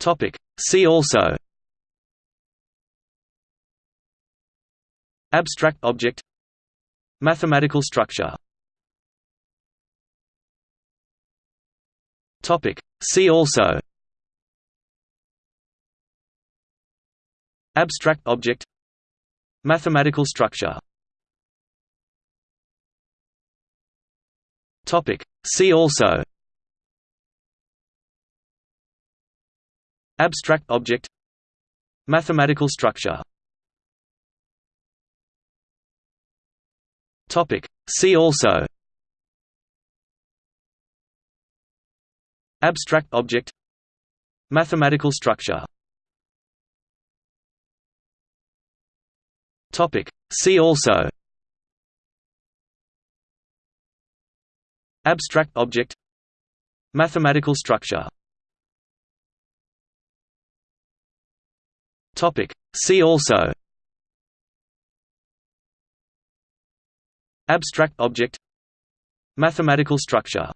Topic. See also. Abstract object. Mathematical structure. Topic. See also. Abstract object. Mathematical structure. Topic. See also Abstract object. Mathematical structure. Topic. See also. Abstract object. Mathematical structure. Topic. See also. Abstract object. Mathematical structure Topic. See also. Abstract object. Mathematical structure.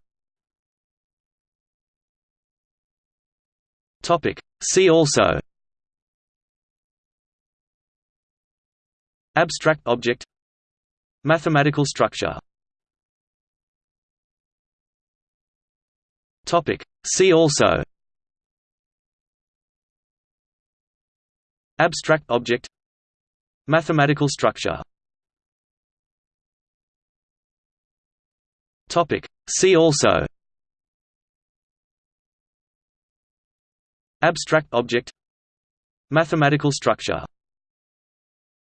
Topic. See also. Abstract object. Mathematical structure. Topic. See also Abstract object. Mathematical structure. See also. Abstract object. Mathematical structure